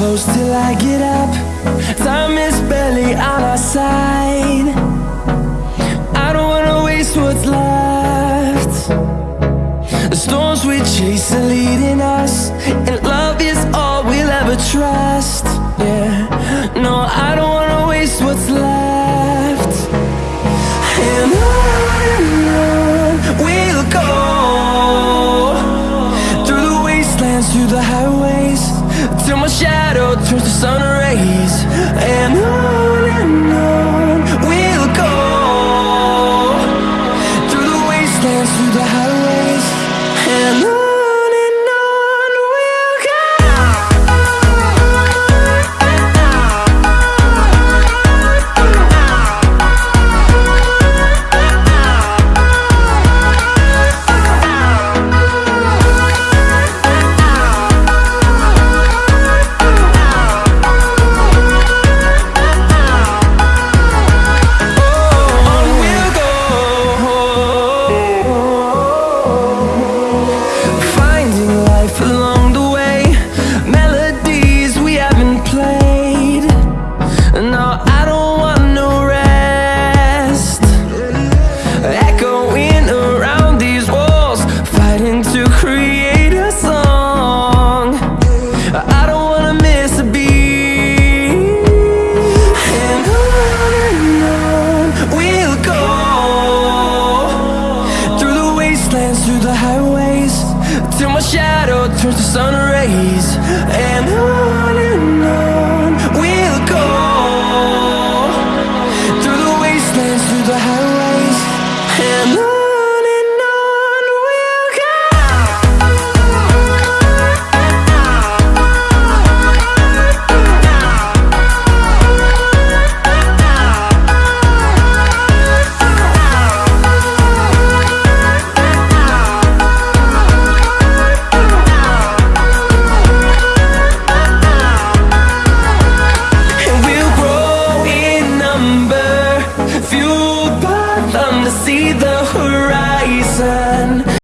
close till I get up. Time is barely on our side. I don't wanna waste what's left. The storms we chase are leading us And love is all we'll ever trust. Yeah, no, I don't wanna waste what's left. And on we'll go. Through the wastelands, through the highway Till my shadow turns to sun create a song. I don't wanna miss a beat. And on and on we'll go. Through the wastelands, through the highways Till my shadow turns to sun rays. And on and on.